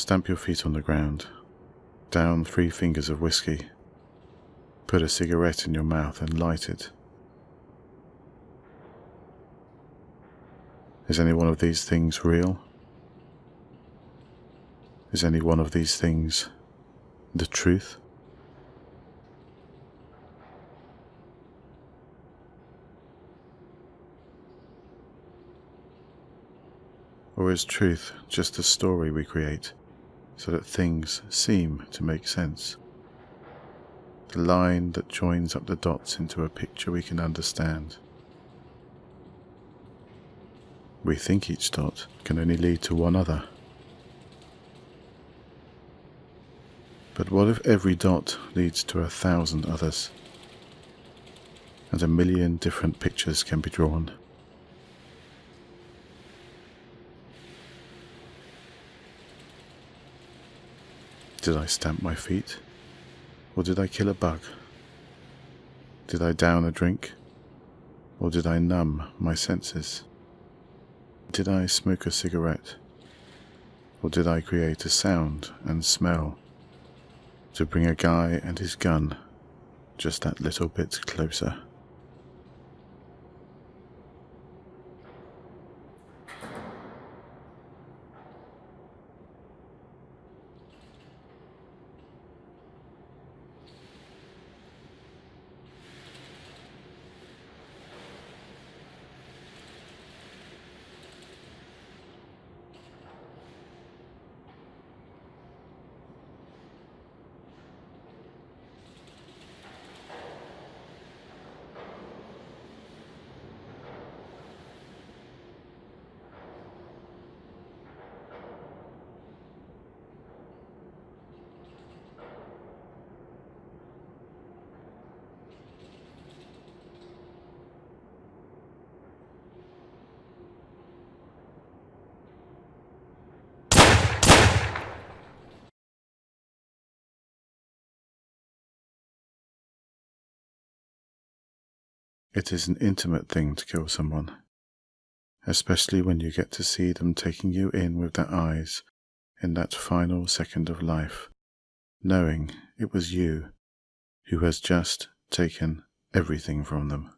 Stamp your feet on the ground. Down three fingers of whiskey. Put a cigarette in your mouth and light it. Is any one of these things real? Is any one of these things the truth? Or is truth just a story we create so that things seem to make sense? The line that joins up the dots into a picture we can understand. We think each dot can only lead to one other. But what if every dot leads to a thousand others? And a million different pictures can be drawn. Did I stamp my feet? Or did I kill a bug? Did I down a drink? Or did I numb my senses? Did I smoke a cigarette? Or did I create a sound and smell to bring a guy and his gun just that little bit closer? It is an intimate thing to kill someone, especially when you get to see them taking you in with their eyes in that final second of life, knowing it was you who has just taken everything from them.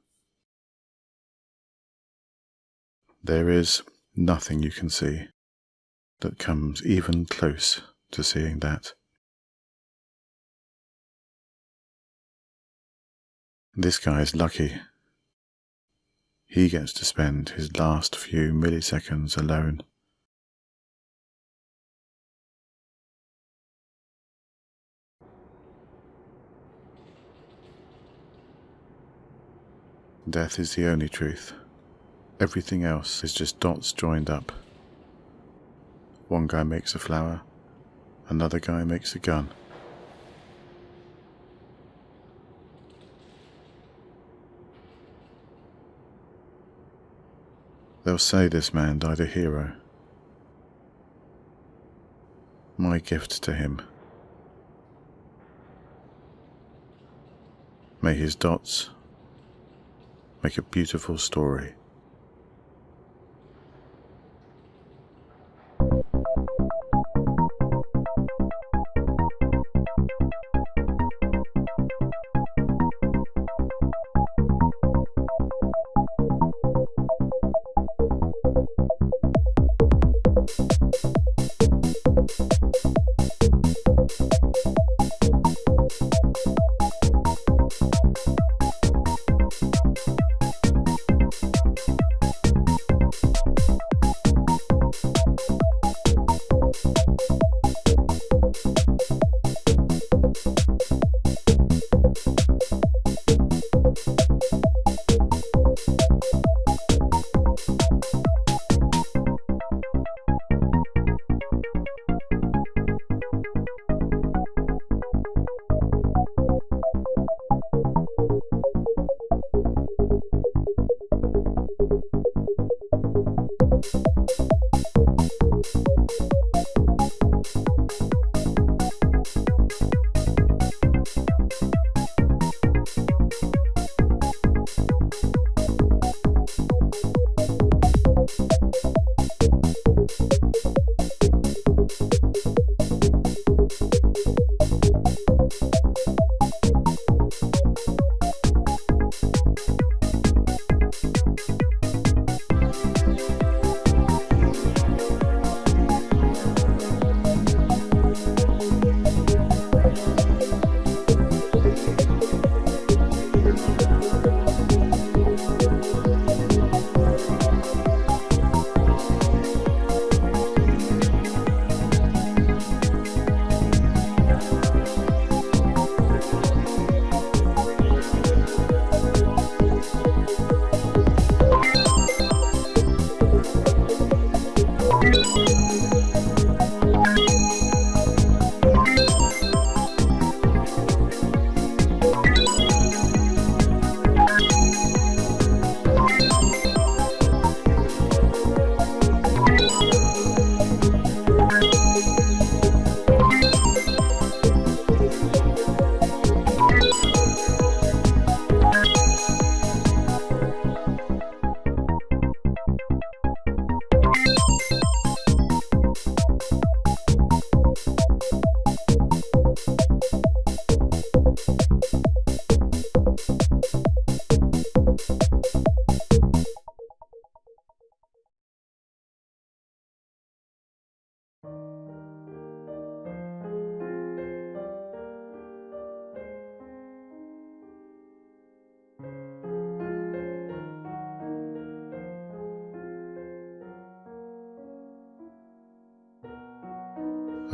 There is nothing you can see that comes even close to seeing that. This guy is lucky he gets to spend his last few milliseconds alone. Death is the only truth. Everything else is just dots joined up. One guy makes a flower, another guy makes a gun. They'll say this man died a hero. My gift to him. May his dots make a beautiful story.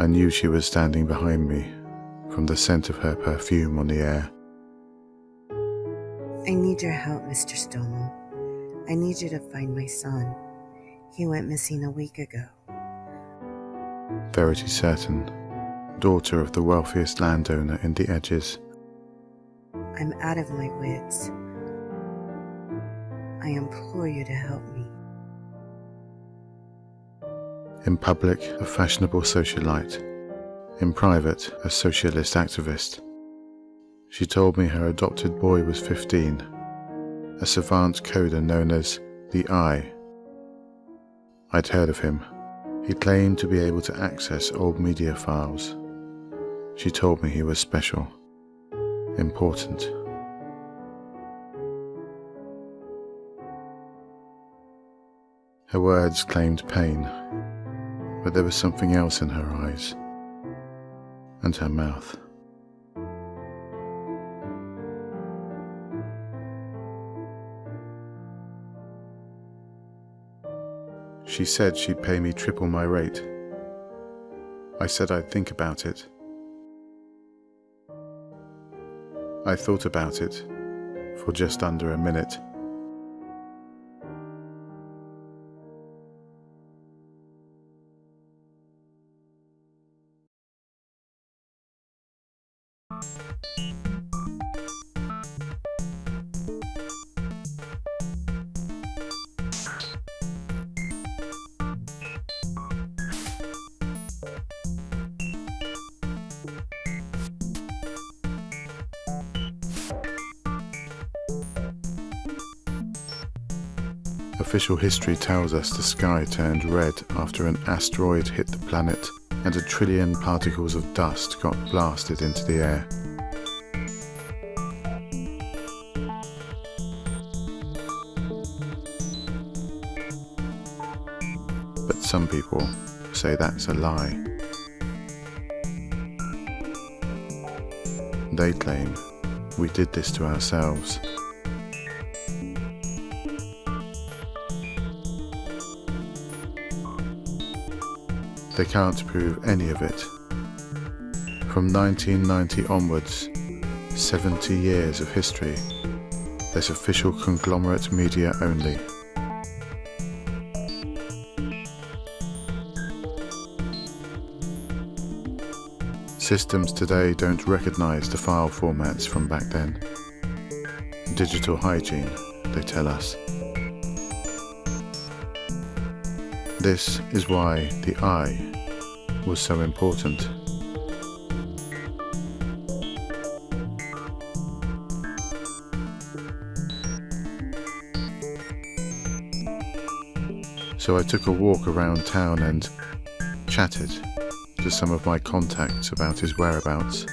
Knew she was standing behind me from the scent of her perfume on the air. I need your help, Mr. Stommel. I need you to find my son. He went missing a week ago. Verity Certain, daughter of the wealthiest landowner in the Edges. I'm out of my wits. I implore you to help me. In public, a fashionable socialite. In private, a socialist activist. She told me her adopted boy was 15, a savant coder known as the Eye. I'd heard of him. He claimed to be able to access old media files. She told me he was special, important. Her words claimed pain, but there was something else in her eyes and her mouth. She said she'd pay me triple my rate. I said I'd think about it. I thought about it for just under a minute. Official history tells us the sky turned red after an asteroid hit the planet and a trillion particles of dust got blasted into the air. But some people say that's a lie. They claim we did this to ourselves. They can't prove any of it. From 1990 onwards, 70 years of history, there's official conglomerate media only. Systems today don't recognize the file formats from back then. Digital hygiene, they tell us. This is why the eye was so important. So I took a walk around town and chatted to some of my contacts about his whereabouts.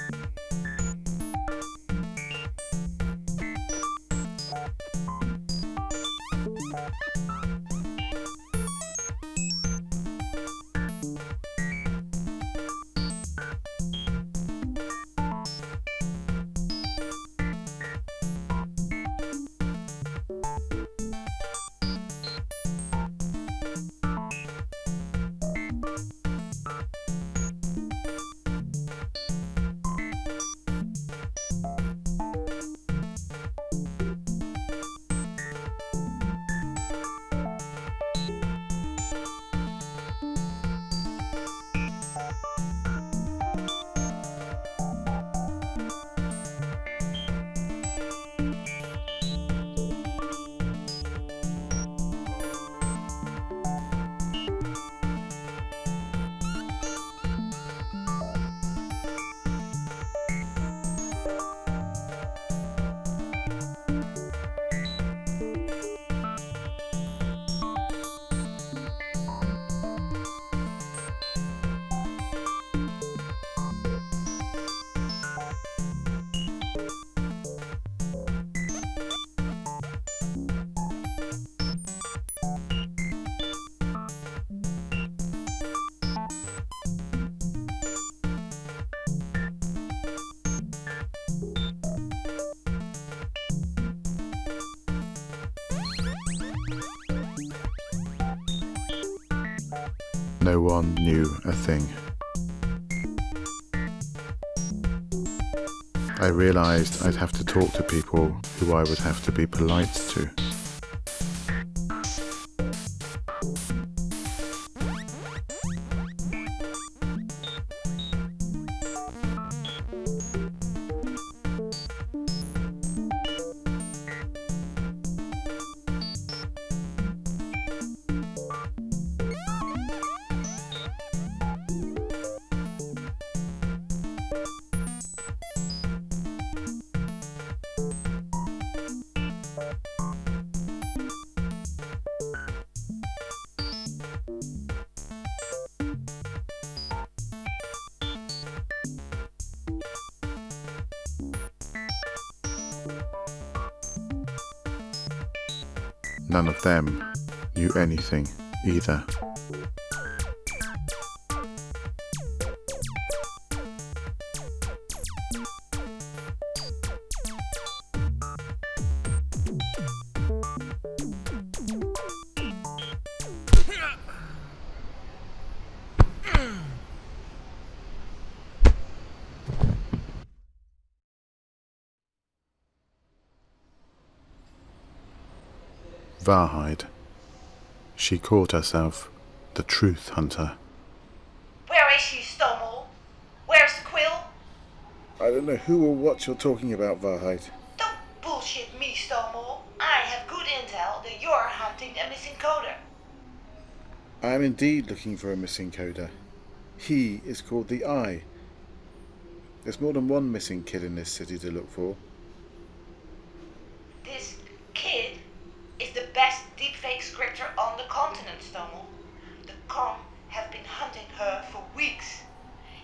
No one knew a thing. I realised I'd have to talk to people who I would have to be polite to. Anything either. Varhide. She called herself the Truth Hunter. Where is she, Stomel? Where's the quill? I don't know who or what you're talking about, Varhide. Don't bullshit me, Stomel. I have good intel that you're hunting a missing coder. I am indeed looking for a missing coder. He is called the Eye. There's more than one missing kid in this city to look for. This kid is the best deepfake scripter on the continent, Stomel. The Com have been hunting her for weeks.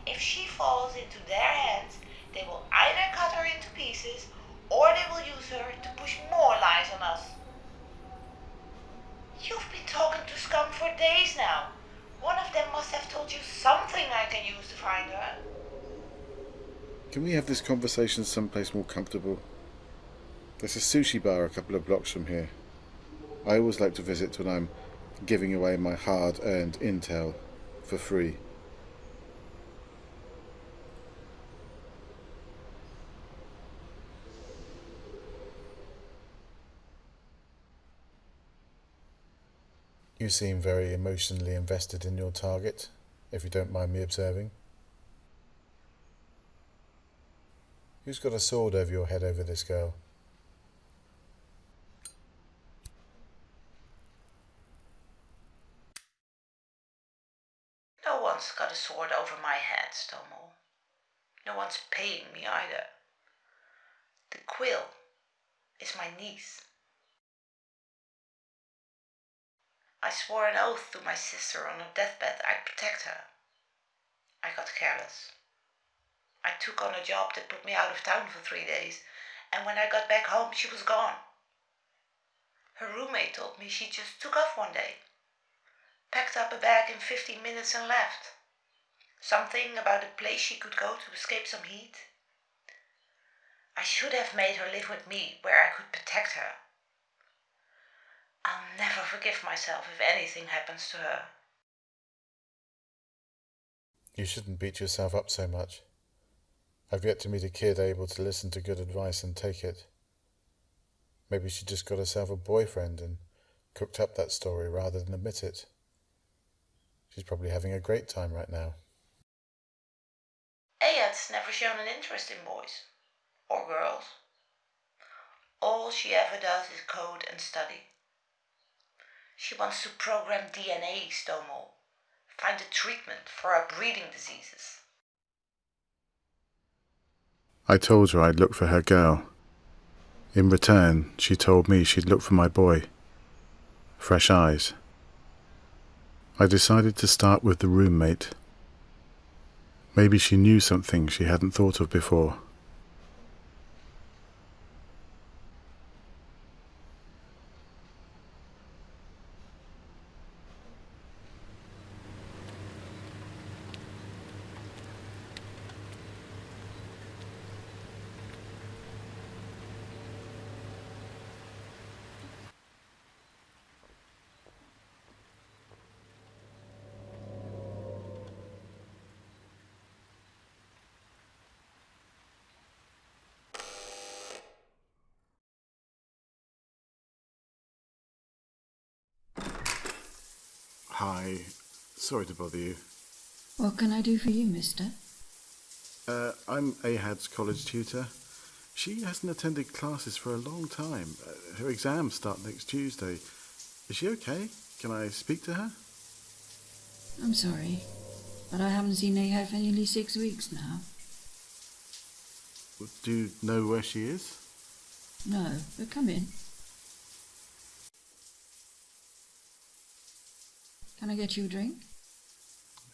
If she falls into their hands, they will either cut her into pieces or they will use her to push more lies on us. You've been talking to Scum for days now. One of them must have told you something I can use to find her. Can we have this conversation someplace more comfortable? There's a sushi bar a couple of blocks from here. I always like to visit when I'm giving away my hard earned intel for free. You seem very emotionally invested in your target, if you don't mind me observing. Who's got a sword over your head over this girl? No one's got a sword over my head, Stomel. No one's paying me either. The quill is my niece. I swore an oath to my sister on her deathbed I'd protect her. I got careless. I took on a job that put me out of town for three days, and when I got back home, she was gone. Her roommate told me she just took off one day, packed up a bag in 15 minutes, and left. Something about a place she could go to escape some heat. I should have made her live with me where I could protect her. I'll never forgive myself if anything happens to her. You shouldn't beat yourself up so much. I've yet to meet a kid able to listen to good advice and take it. Maybe she just got herself a boyfriend and cooked up that story rather than admit it. She's probably having a great time right now. Ayad's never shown an interest in boys or girls. All she ever does is code and study. She wants to program DNA, Stomel, find a treatment for our breeding diseases. I told her I'd look for her girl. In return, she told me she'd look for my boy. Fresh eyes. I decided to start with the roommate. Maybe she knew something she hadn't thought of before. Sorry to bother you. What can I do for you, mister? Uh, I'm Ahad's college tutor. She hasn't attended classes for a long time. Uh, her exams start next Tuesday. Is she okay? Can I speak to her? I'm sorry, but I haven't seen Ahad for nearly six weeks now. Do you know where she is? No, but come in. Can I get you a drink?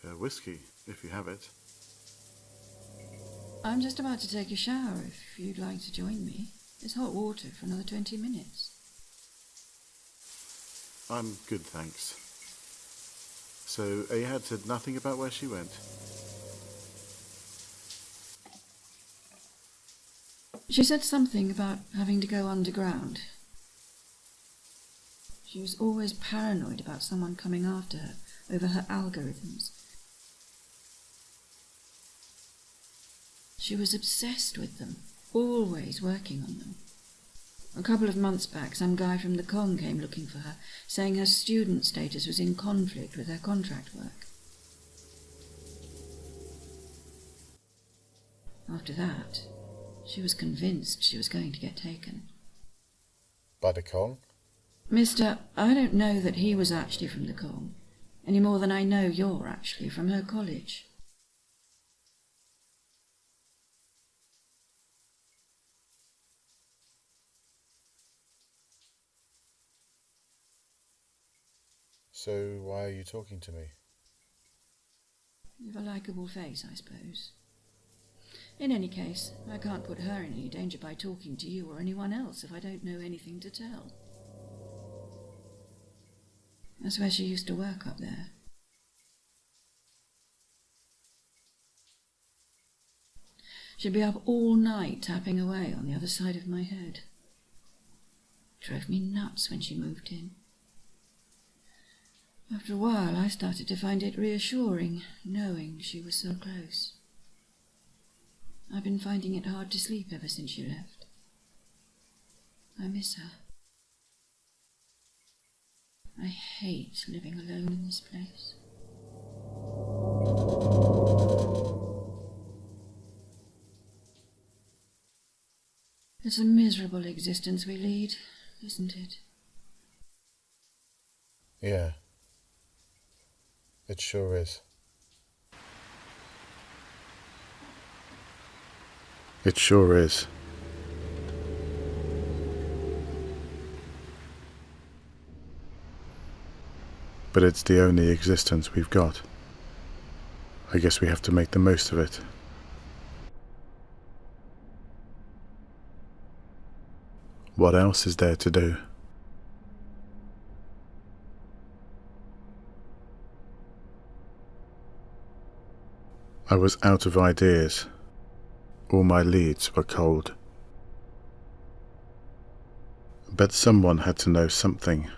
Uh, whiskey, if you have it. I'm just about to take a shower if you'd like to join me. It's hot water for another 20 minutes. I'm good, thanks. So, Ahad said nothing about where she went? She said something about having to go underground. She was always paranoid about someone coming after her over her algorithms. She was obsessed with them, always working on them. A couple of months back, some guy from the Kong came looking for her, saying her student status was in conflict with her contract work. After that, she was convinced she was going to get taken. By the Kong? Mister, I don't know that he was actually from the Kong, any more than I know you're actually from her college. So, why are you talking to me? You've a likeable face, I suppose. In any case, I can't put her in any danger by talking to you or anyone else if I don't know anything to tell. That's where she used to work up there. She'd be up all night tapping away on the other side of my head. Drove me nuts when she moved in. After a while, I started to find it reassuring, knowing she was so close. I've been finding it hard to sleep ever since she left. I miss her. I hate living alone in this place. It's a miserable existence we lead, isn't it? Yeah. It sure is. It sure is. But it's the only existence we've got. I guess we have to make the most of it. What else is there to do? I was out of ideas. All my leads were cold. But someone had to know something.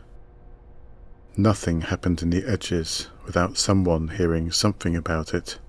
Nothing happened in the edges without someone hearing something about it.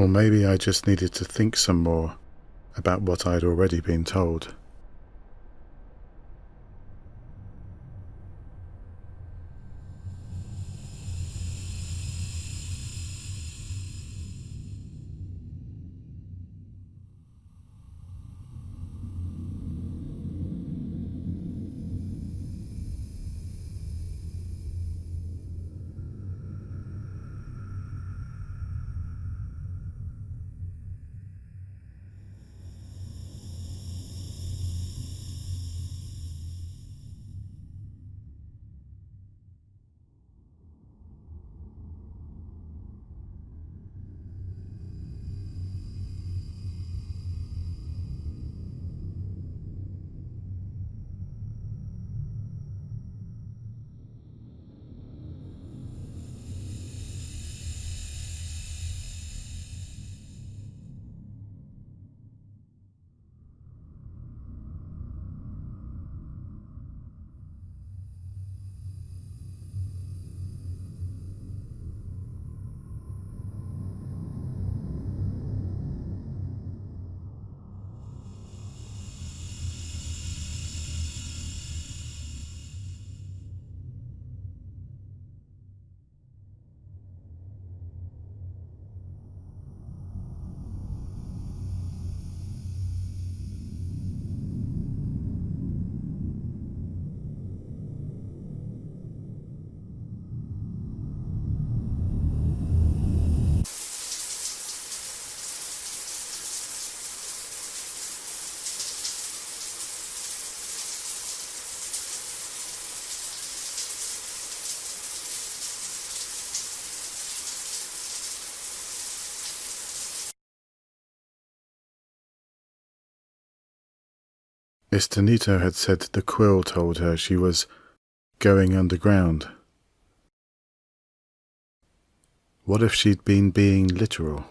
Or maybe I just needed to think some more about what I'd already been told. Estenito had said the quill told her she was going underground. What if she'd been being literal?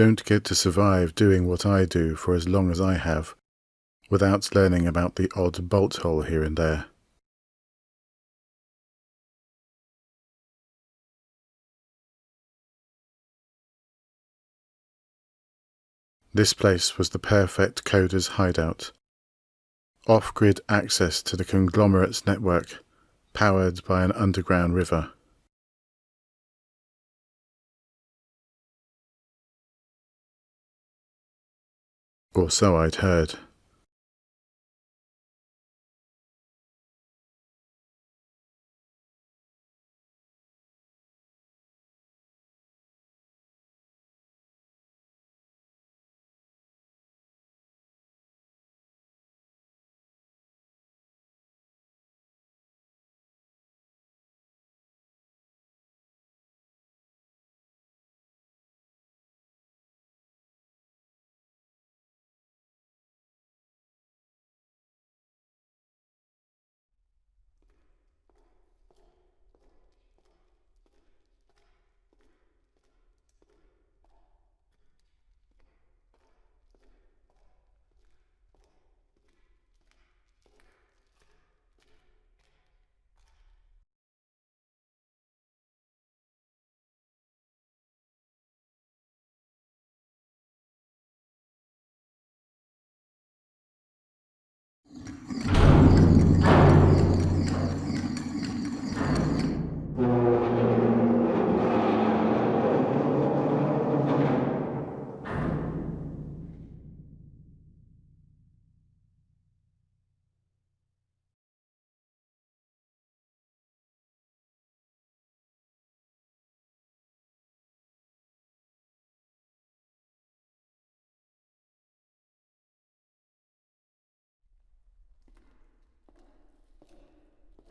Don't get to survive doing what I do for as long as I have, without learning about the odd bolt hole here and there. This place was the perfect coder's hideout. Off-grid access to the conglomerate's network, powered by an underground river. Or so I'd heard.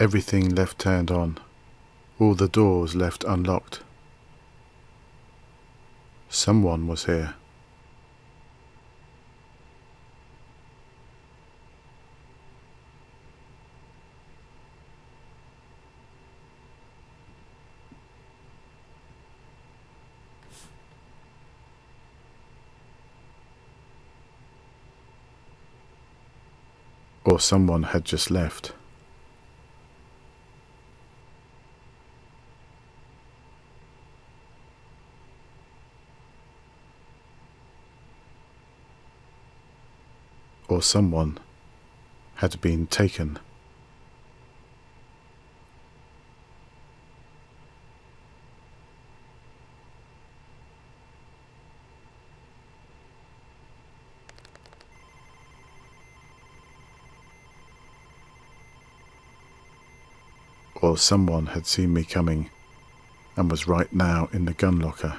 Everything left turned on, all the doors left unlocked. Someone was here. Or someone had just left. Or someone had been taken. or someone had seen me coming and was right now in the gun locker.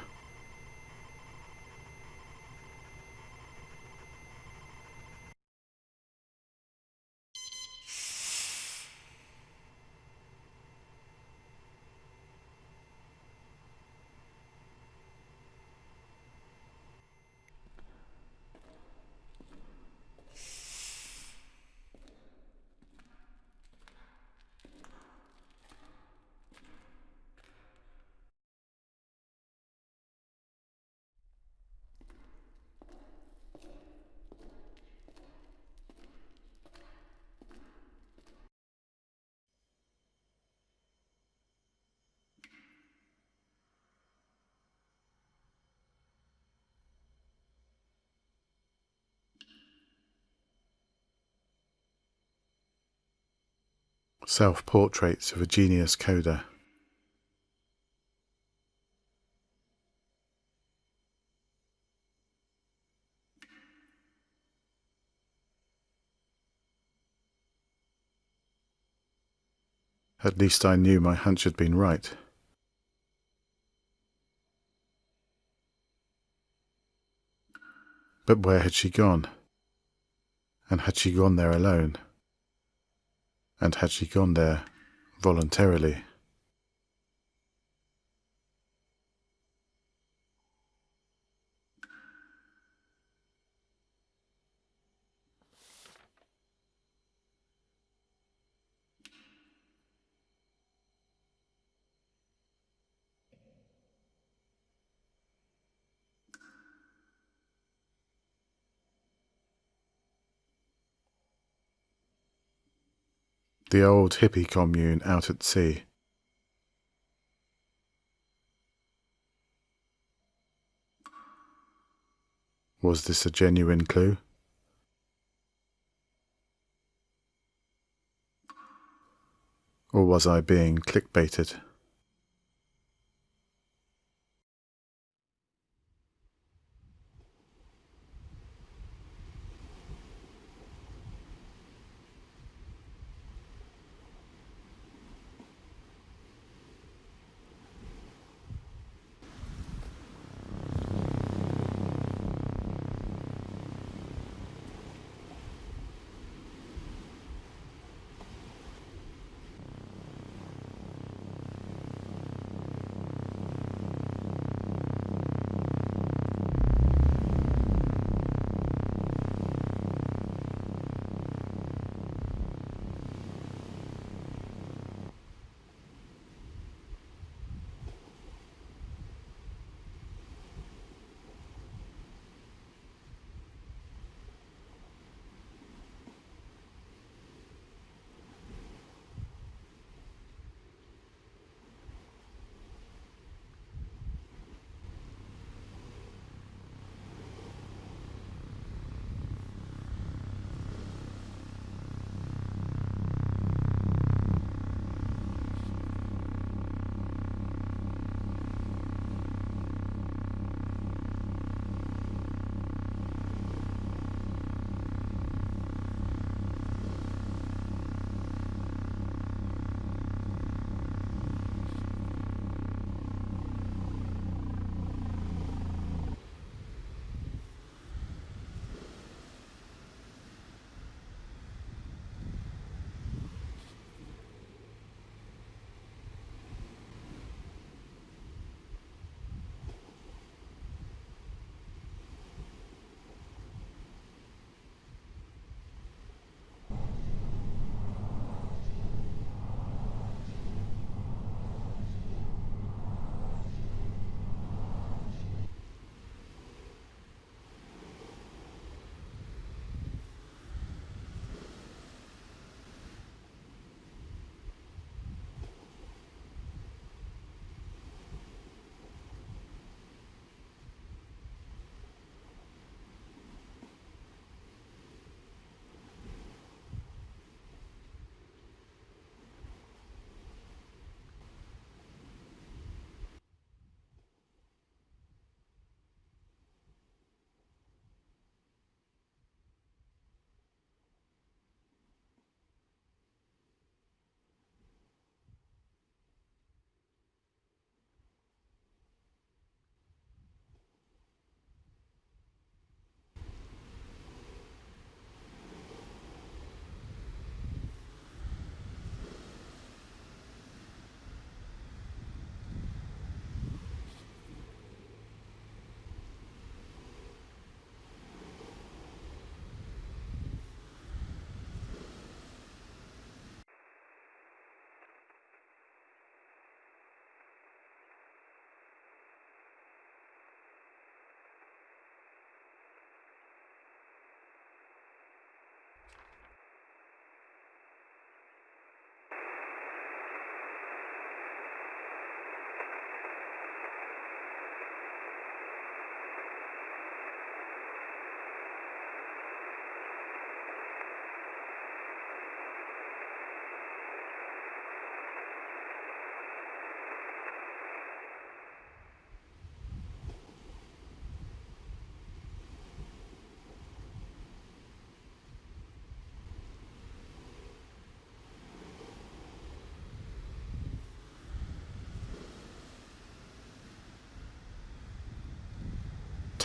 Self Portraits of a Genius Coder. At least I knew my hunch had been right. But where had she gone? And had she gone there alone? And had she gone there voluntarily? The old hippie commune out at sea. Was this a genuine clue? Or was I being clickbaited?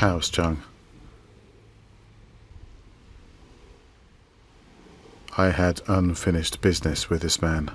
Taoiseach. I had unfinished business with this man.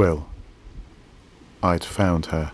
Well, I'd found her.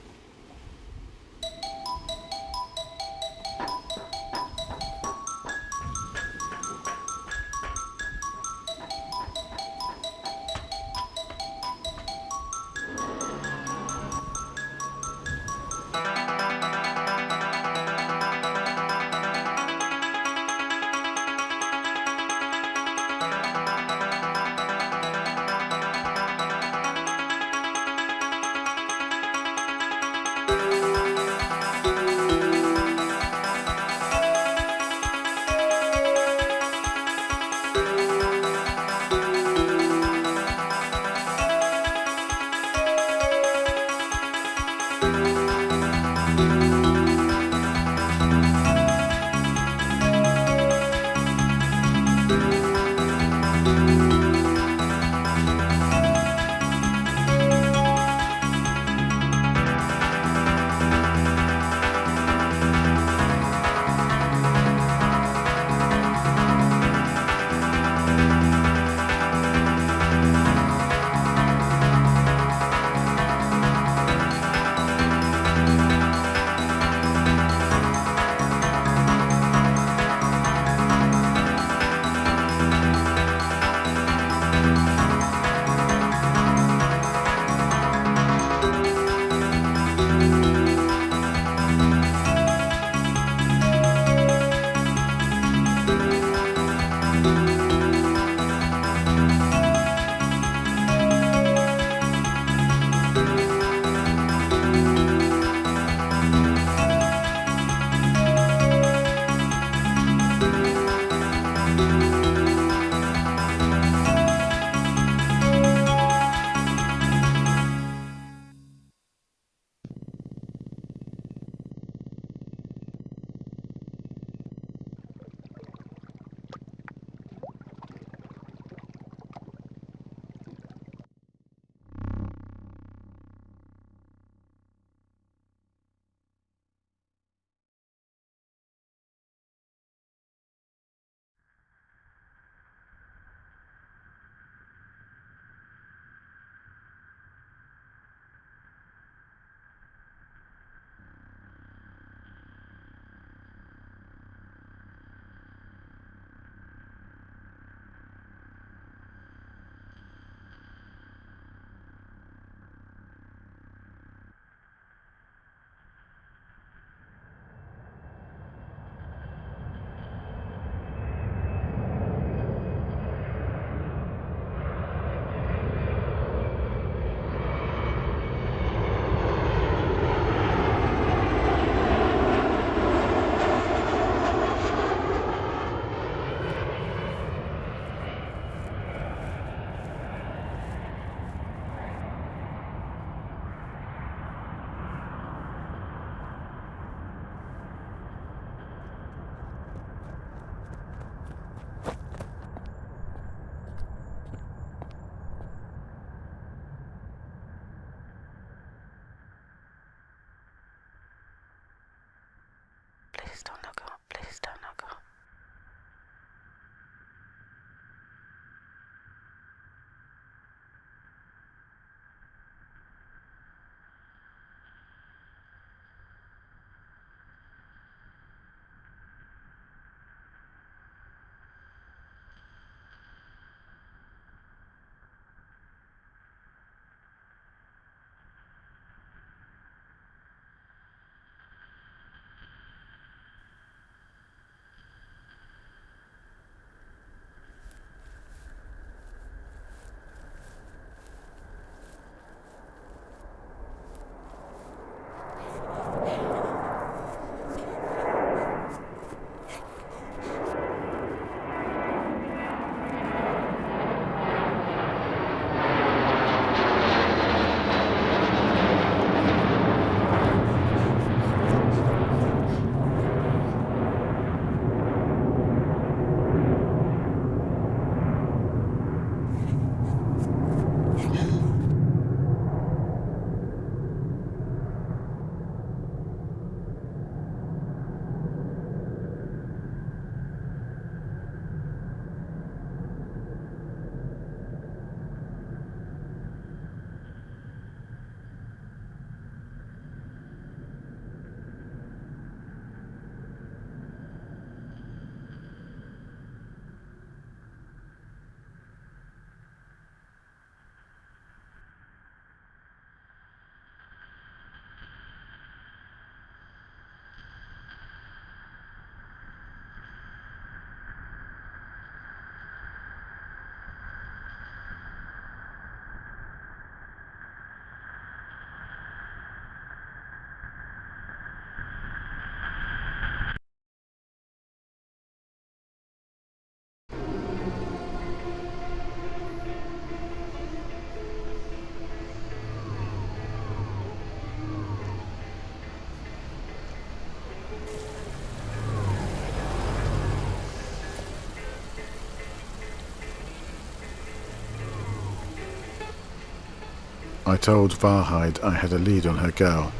I told Wahrheit I had a lead on her girl.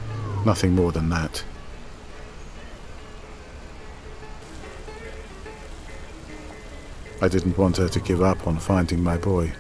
Nothing more than that. I didn't want her to give up on finding my boy.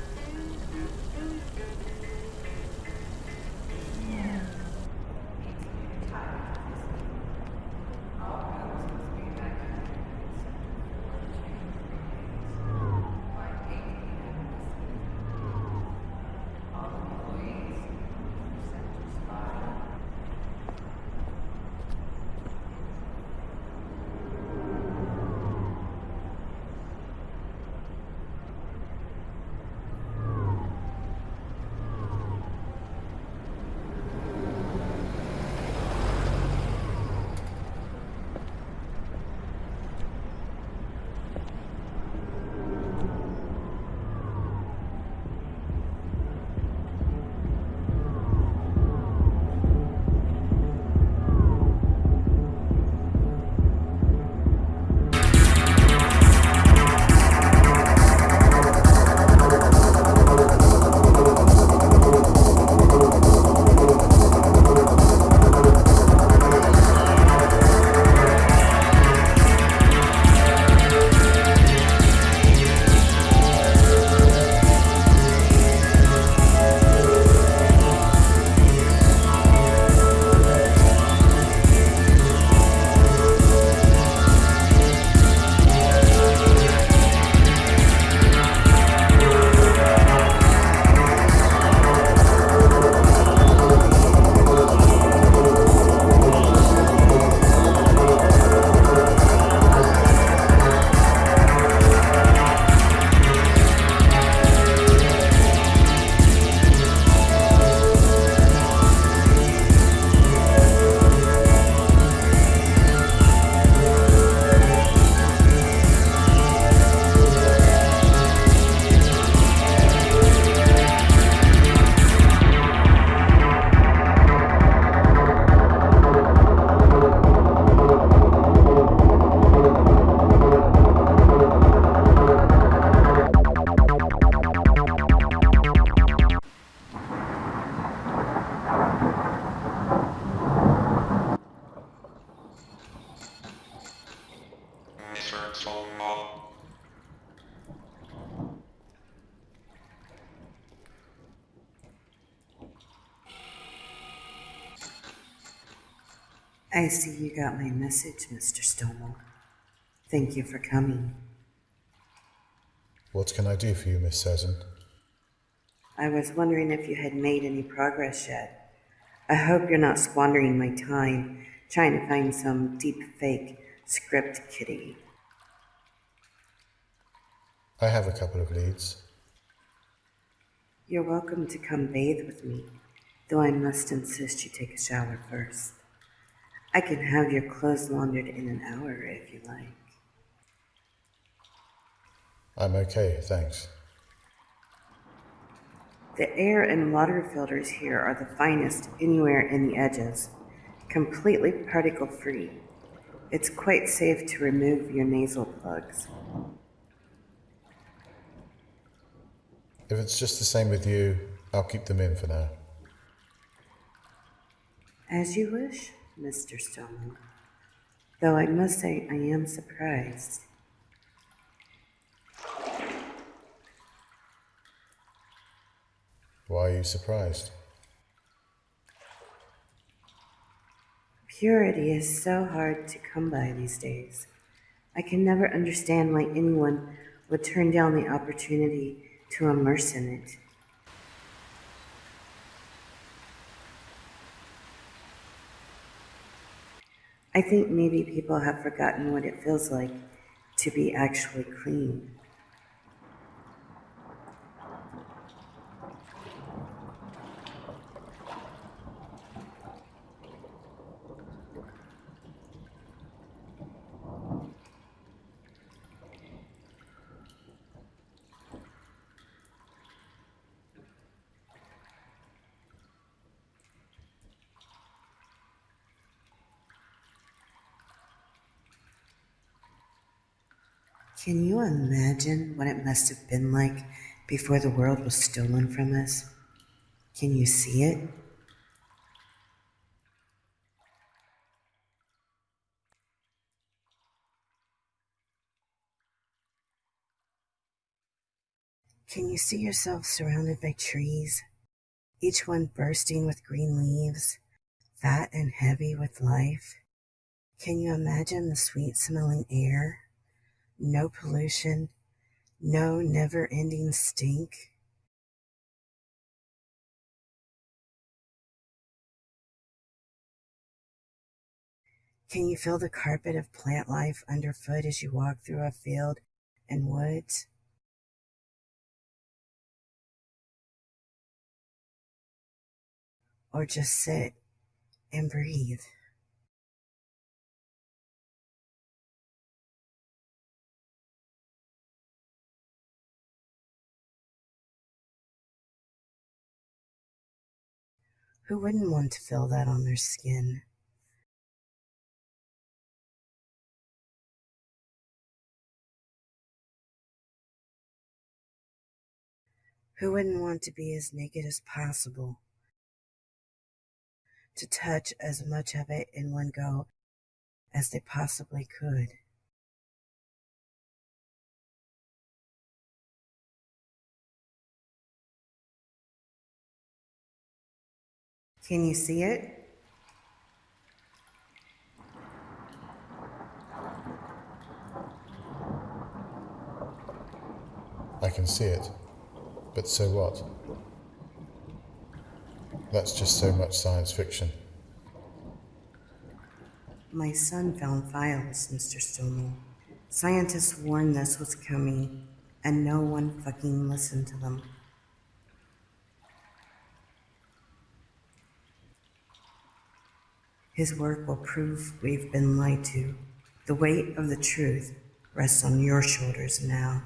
Message, Mr. Stonewall. Thank you for coming. What can I do for you, Miss Sezin? I was wondering if you had made any progress yet. I hope you're not squandering my time trying to find some deep fake script kiddie. I have a couple of leads. You're welcome to come bathe with me, though I must insist you take a shower first. I can have your clothes laundered in an hour if you like. I'm okay, thanks. The air and water filters here are the finest anywhere in the edges, completely particle free. It's quite safe to remove your nasal plugs. If it's just the same with you, I'll keep them in for now. As you wish, Mr. Stillman. Though I must say I am surprised. Why are you surprised? Purity is so hard to come by these days. I can never understand why anyone would turn down the opportunity to immerse in it. I think maybe people have forgotten what it feels like to be actually clean. Can you imagine what it must have been like before the world was stolen from us? Can you see it? Can you see yourself surrounded by trees, each one bursting with green leaves, fat and heavy with life? Can you imagine the sweet smelling air? No pollution, no never ending stink. Can you feel the carpet of plant life underfoot as you walk through a field and woods? Or just sit and breathe. Who wouldn't want to feel that on their skin? Who wouldn't want to be as naked as possible? To touch as much of it in one go as they possibly could. Can you see it? I can see it. But so what? That's just so much science fiction. My son found files, Mr. Stonewall. Scientists warned this was coming, and no one fucking listened to them. His work will prove we've been lied to. The weight of the truth rests on your shoulders now.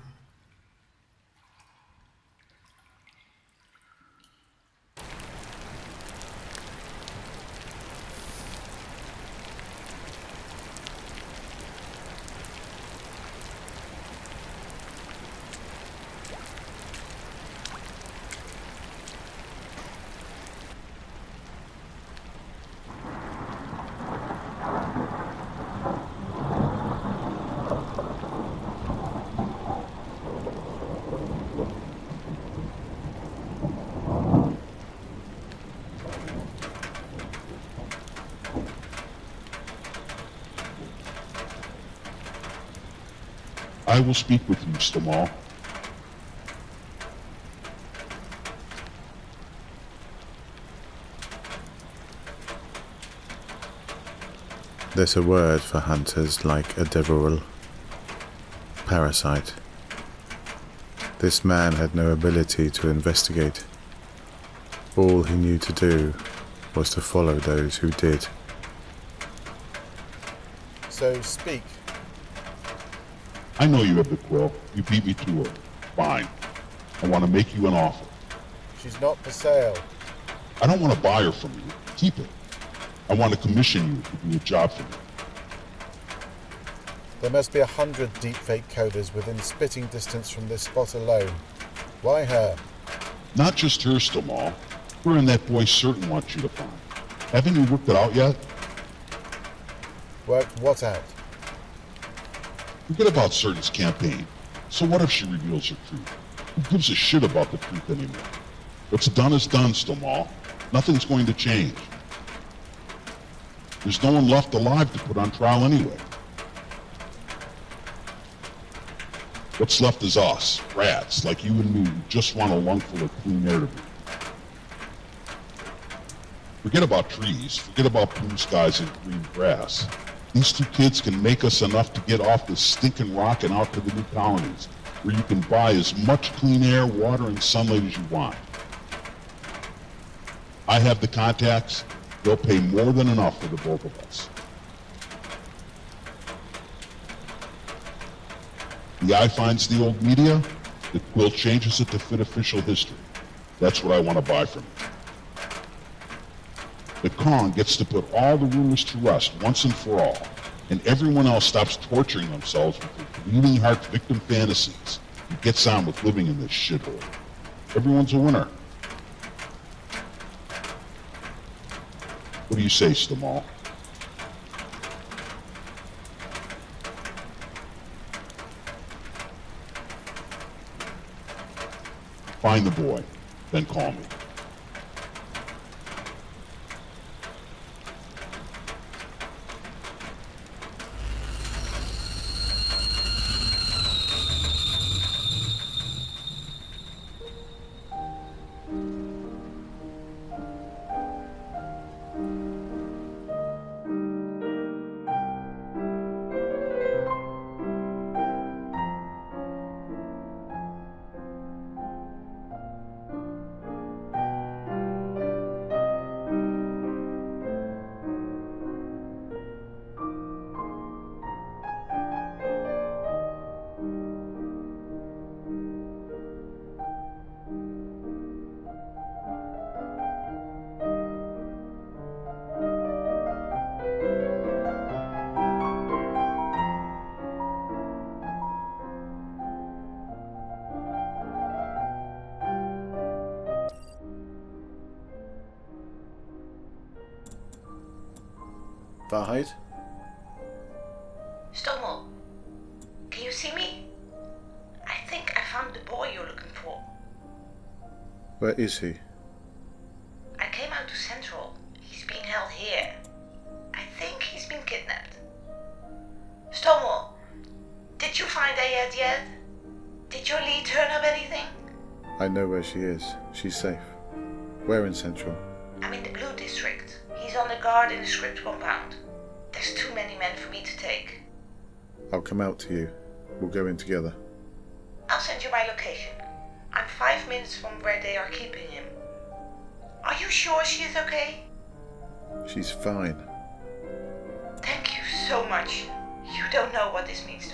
I will speak with you, Stomel. There's a word for hunters like a devoril. Parasite. This man had no ability to investigate. All he knew to do was to follow those who did. So speak. I know you have the quill. You beat me to her. Fine. I want to make you an offer. She's not for sale. I don't want to buy her from you. Keep it. I want to commission you to do a job for me. There must be a hundred deepfake coders within spitting distance from this spot alone. Why her? Not just her, Stomel. Her and that boy certain want you to find. Haven't you worked it out yet? Worked what out? Forget about Certain's campaign. So what if she reveals her truth? Who gives a shit about the truth anymore? What's done is done, Stomel. Nothing's going to change. There's no one left alive to put on trial anyway. What's left is us, rats like you and me who just want a lungful of clean air to breathe. Forget about trees, forget about blue skies and green grass. These two kids can make us enough to get off this stinking rock and out to the new colonies, where you can buy as much clean air, water, and sunlight as you want. I have the contacts. They'll pay more than enough for the both of us. The eye finds the old media, the quill changes it to fit official history. That's what I want to buy from you. The Kong gets to put all the rumors to rest once and for all, and everyone else stops torturing themselves with bleeding heart victim fantasies and gets on with living in this shithole. Everyone's a winner. What do you say, Stomel? Find the boy, then call me. Wahrheit? Stonewall, can you see me? I think I found the boy you're looking for. Where is he? I came out to Central. He's being held here. I think he's been kidnapped. Stonewall, did you find Ayed yet? Did your lead turn up anything? I know where she is. She's safe. Where in Central? I'm in the Blue District. He's on the guard in the script compound. Take. I'll come out to you. We'll go in together. I'll send you my location. I'm five minutes from where they are keeping him. Are you sure she is okay? She's fine. Thank you so much. You don't know what this means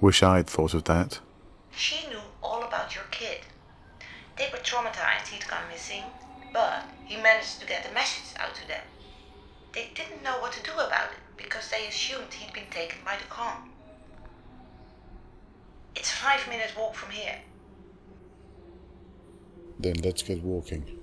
Wish I'd thought of that. She knew all about your kid. They were traumatized he'd gone missing, but he managed to get a message out to them. They didn't know what to do about it because they assumed he'd been taken by the con. It's a five minute walk from here. Then let's get walking.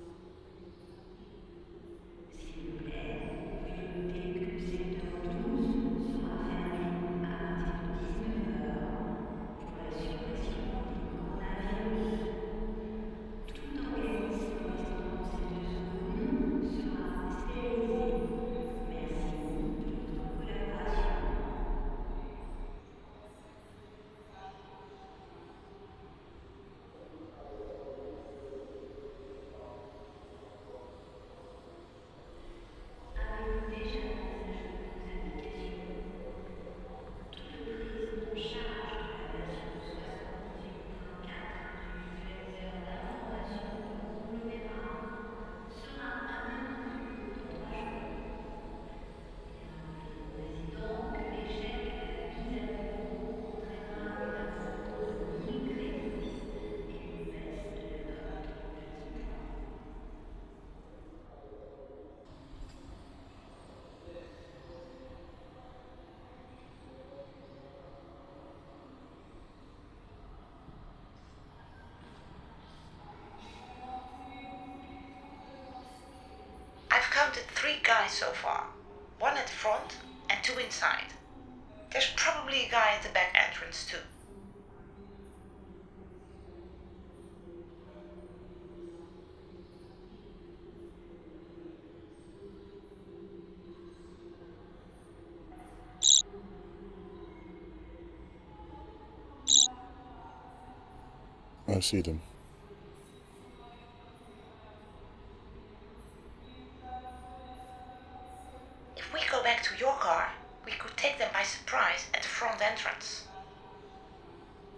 Three guys so far one at the front and two inside. There's probably a guy at the back entrance too. I see them.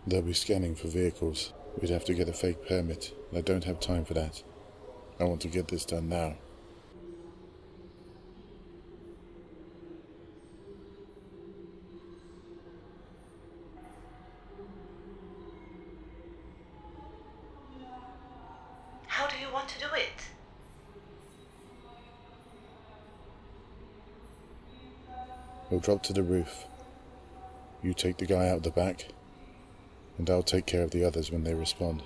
They'll be scanning for vehicles. We'd have to get a fake permit, and I don't have time for that. I want to get this done now. How do you want to do it? We'll drop to the roof. You take the guy out the back, and I'll take care of the others when they respond.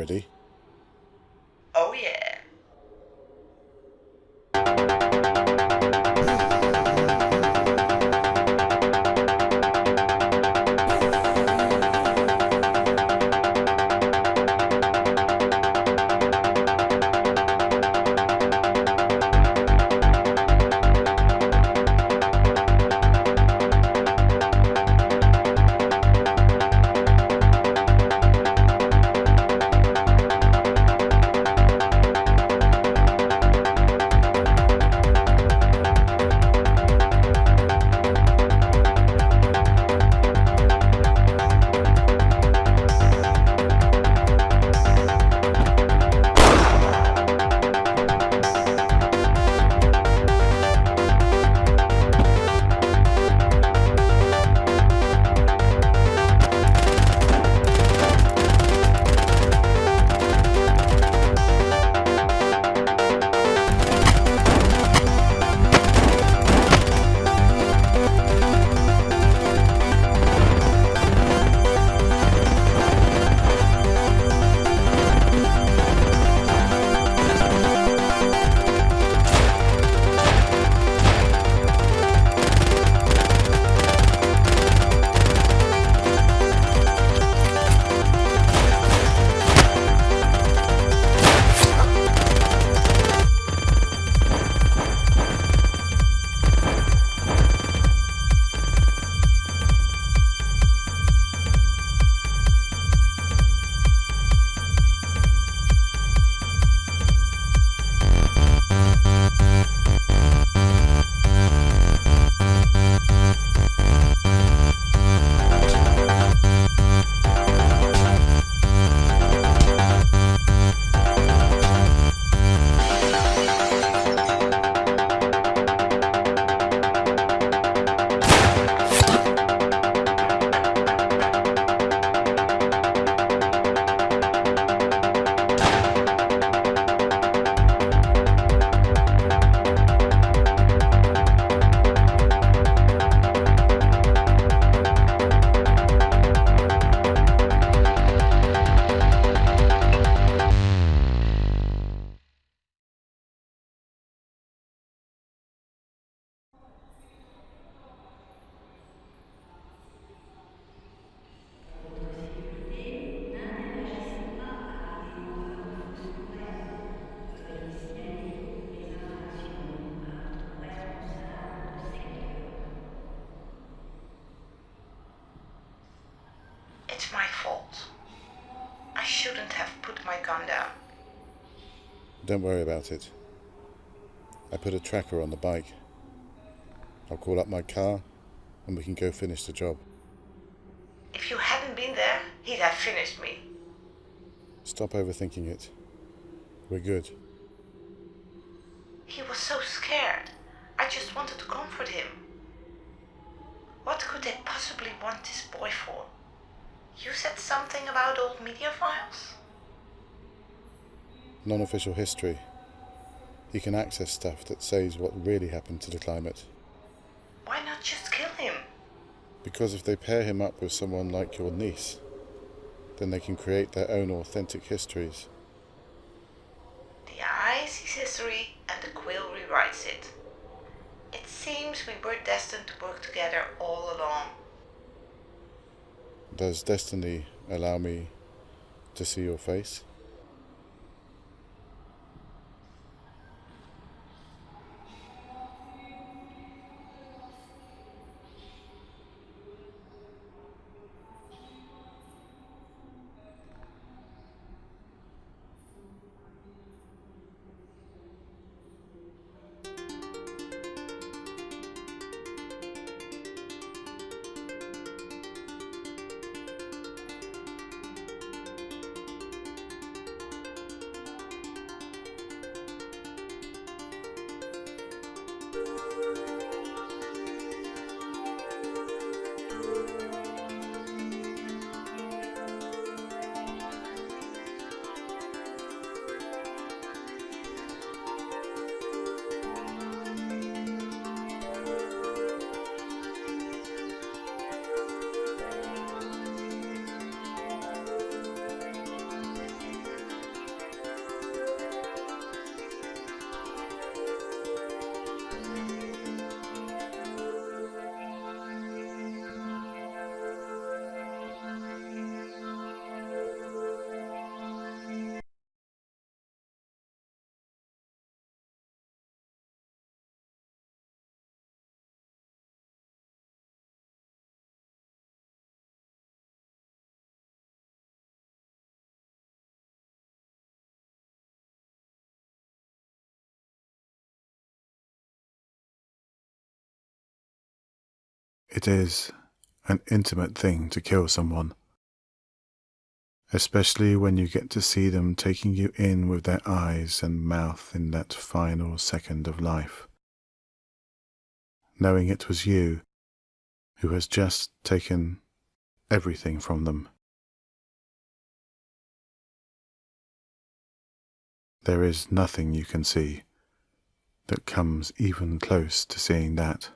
Ready? Don't worry about it. I put a tracker on the bike. I'll call up my car and we can go finish the job. If you hadn't been there, he'd have finished me. Stop overthinking it. We're good. He was so scared. I just wanted to comfort him. What could they possibly want this boy for? You said something about old media files? Non official history. He can access stuff that says what really happened to the climate. Why not just kill him? Because if they pair him up with someone like your niece, then they can create their own authentic histories. The eye sees history and the quill rewrites it. It seems we were destined to work together all along. Does destiny allow me to see your face? It is an intimate thing to kill someone, especially when you get to see them taking you in with their eyes and mouth in that final second of life, knowing it was you who has just taken everything from them. There is nothing you can see that comes even close to seeing that.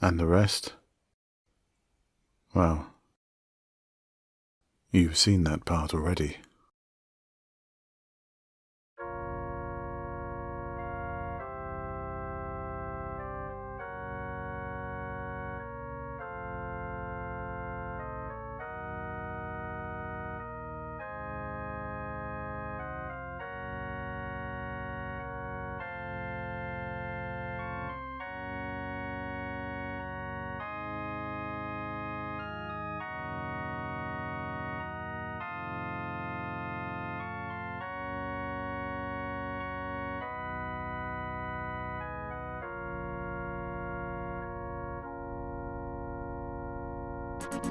And the rest? Well, you've seen that part already.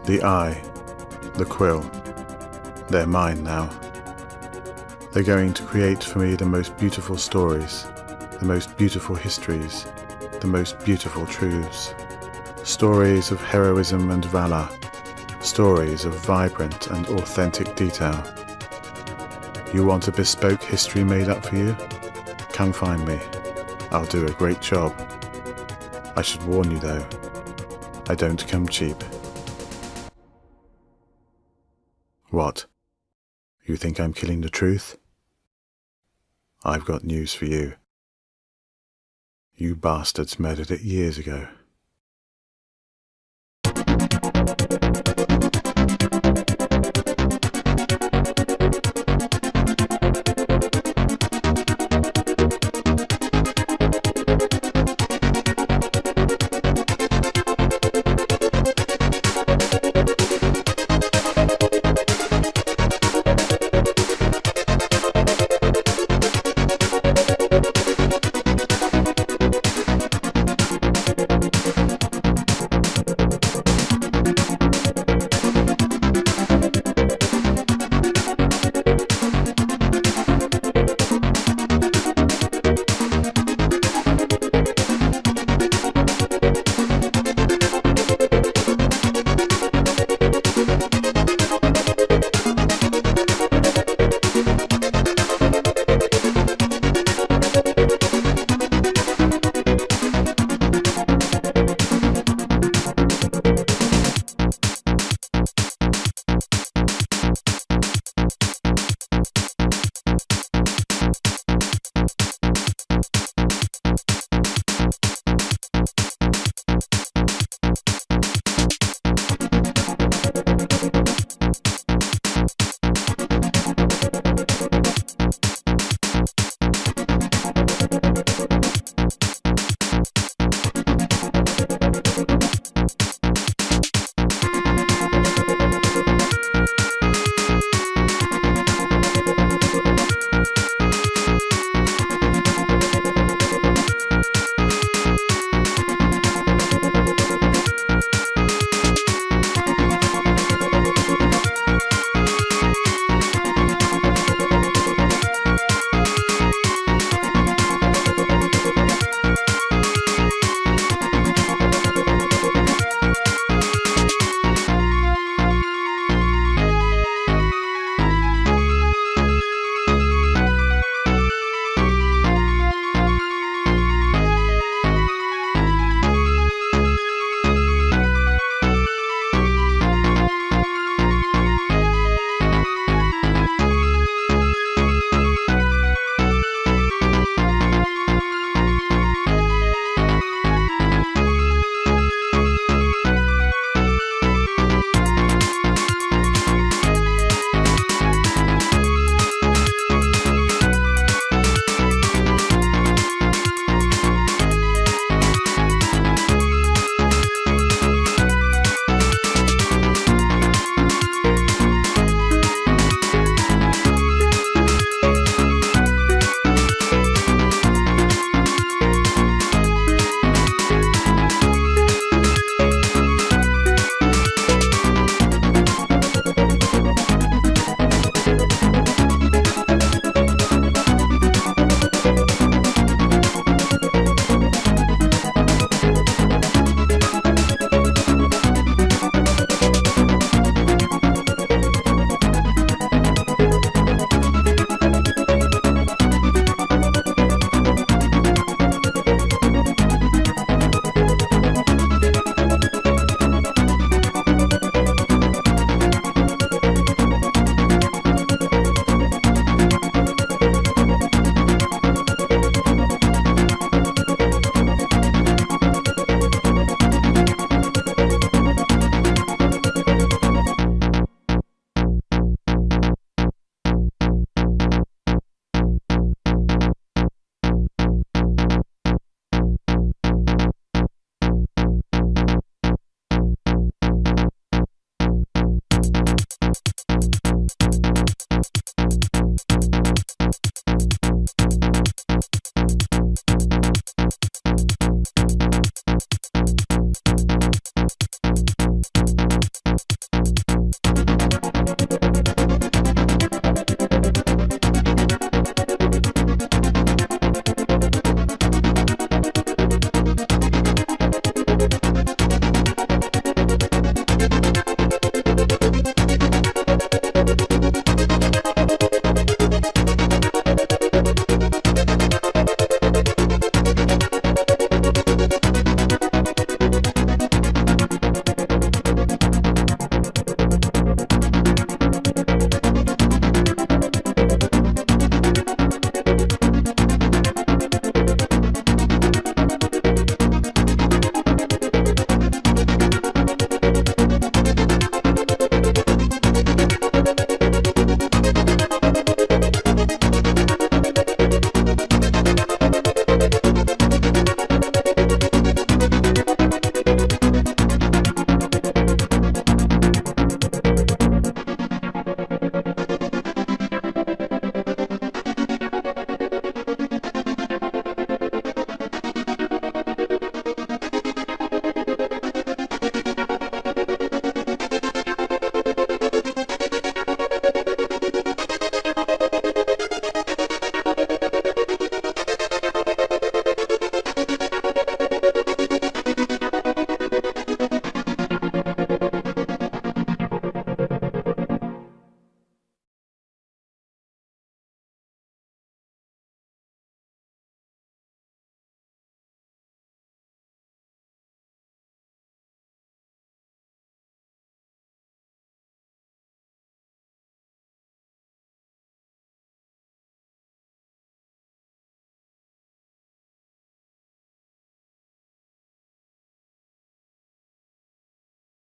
The eye, the quill, they're mine now. They're going to create for me the most beautiful stories, the most beautiful histories, the most beautiful truths. Stories of heroism and valour, stories of vibrant and authentic detail. You want a bespoke history made up for you? Come find me. I'll do a great job. I should warn you though, I don't come cheap. What? You think I'm killing the truth? I've got news for you. You bastards murdered it years ago.